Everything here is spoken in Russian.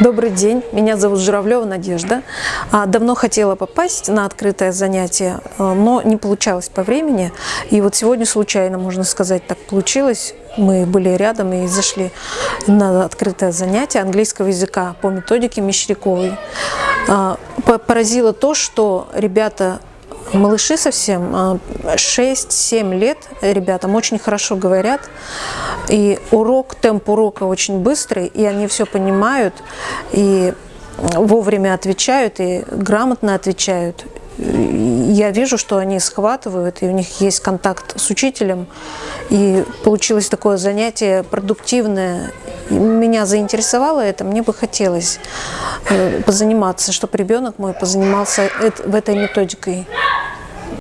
Добрый день, меня зовут Журавлева Надежда. А, давно хотела попасть на открытое занятие, а, но не получалось по времени. И вот сегодня случайно, можно сказать, так получилось. Мы были рядом и зашли на открытое занятие английского языка по методике Мещеряковой. А, поразило то, что ребята малыши совсем, 6-7 лет ребятам очень хорошо говорят. И урок, темп урока очень быстрый, и они все понимают, и вовремя отвечают, и грамотно отвечают. Я вижу, что они схватывают, и у них есть контакт с учителем. И получилось такое занятие продуктивное. Меня заинтересовало это, мне бы хотелось э, позаниматься, чтобы ребенок мой позанимался в этой методикой.